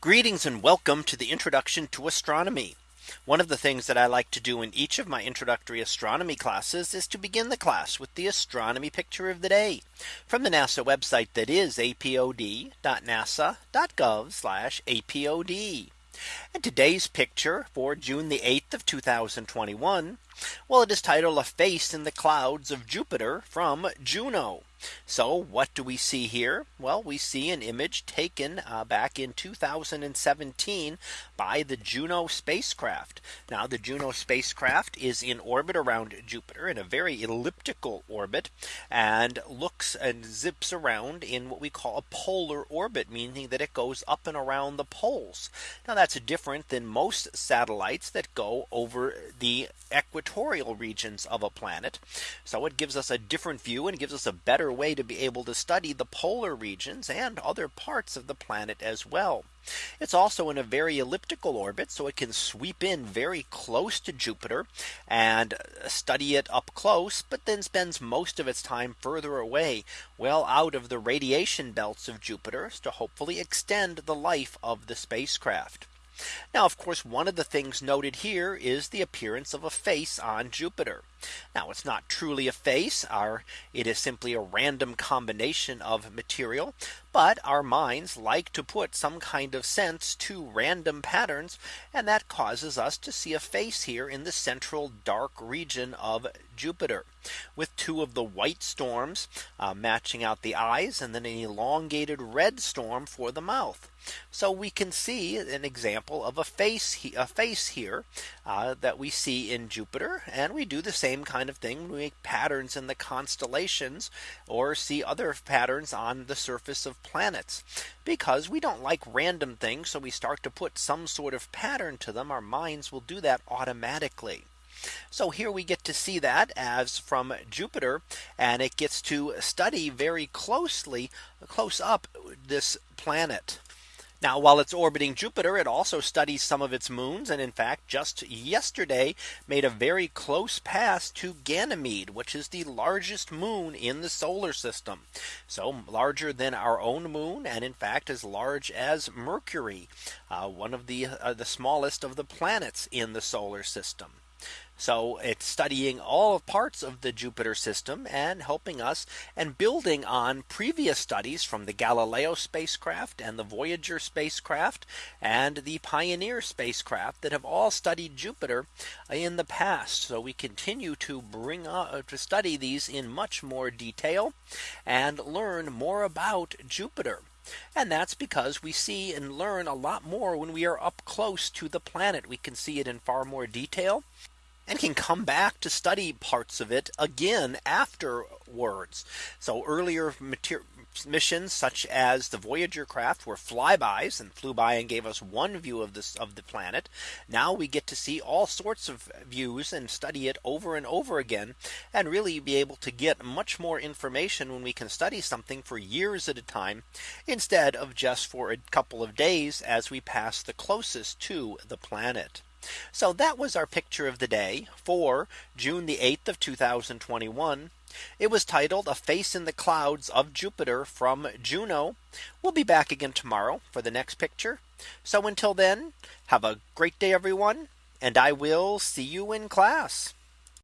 Greetings and welcome to the introduction to astronomy. One of the things that I like to do in each of my introductory astronomy classes is to begin the class with the astronomy picture of the day from the NASA website that is apod.nasa.gov apod. And today's picture for June the 8th of 2021. Well, it is titled a face in the clouds of Jupiter from Juno. So what do we see here? Well, we see an image taken uh, back in 2017 by the Juno spacecraft. Now the Juno spacecraft is in orbit around Jupiter in a very elliptical orbit and looks and zips around in what we call a polar orbit, meaning that it goes up and around the poles. Now that's different than most satellites that go over the equatorial regions of a planet. So it gives us a different view and gives us a better better way to be able to study the polar regions and other parts of the planet as well. It's also in a very elliptical orbit, so it can sweep in very close to Jupiter and study it up close, but then spends most of its time further away, well out of the radiation belts of Jupiter to hopefully extend the life of the spacecraft. Now, of course, one of the things noted here is the appearance of a face on Jupiter. Now it's not truly a face our it is simply a random combination of material. But our minds like to put some kind of sense to random patterns. And that causes us to see a face here in the central dark region of Jupiter with two of the white storms uh, matching out the eyes and then an elongated red storm for the mouth. So we can see an example of a face a face here uh, that we see in Jupiter and we do the same same kind of thing when we make patterns in the constellations or see other patterns on the surface of planets because we don't like random things. So we start to put some sort of pattern to them. Our minds will do that automatically. So here we get to see that as from Jupiter and it gets to study very closely close up this planet. Now while it's orbiting Jupiter, it also studies some of its moons. And in fact, just yesterday made a very close pass to Ganymede, which is the largest moon in the solar system. So larger than our own moon and in fact as large as Mercury, uh, one of the uh, the smallest of the planets in the solar system. So it's studying all parts of the Jupiter system and helping us and building on previous studies from the Galileo spacecraft and the Voyager spacecraft and the Pioneer spacecraft that have all studied Jupiter in the past. So we continue to bring uh, to study these in much more detail and learn more about Jupiter. And that's because we see and learn a lot more when we are up close to the planet. We can see it in far more detail and can come back to study parts of it again afterwards. So earlier missions such as the Voyager craft were flybys and flew by and gave us one view of this of the planet. Now we get to see all sorts of views and study it over and over again and really be able to get much more information when we can study something for years at a time instead of just for a couple of days as we pass the closest to the planet. So that was our picture of the day for June the 8th of 2021. It was titled a face in the clouds of Jupiter from Juno. We'll be back again tomorrow for the next picture. So until then, have a great day, everyone. And I will see you in class.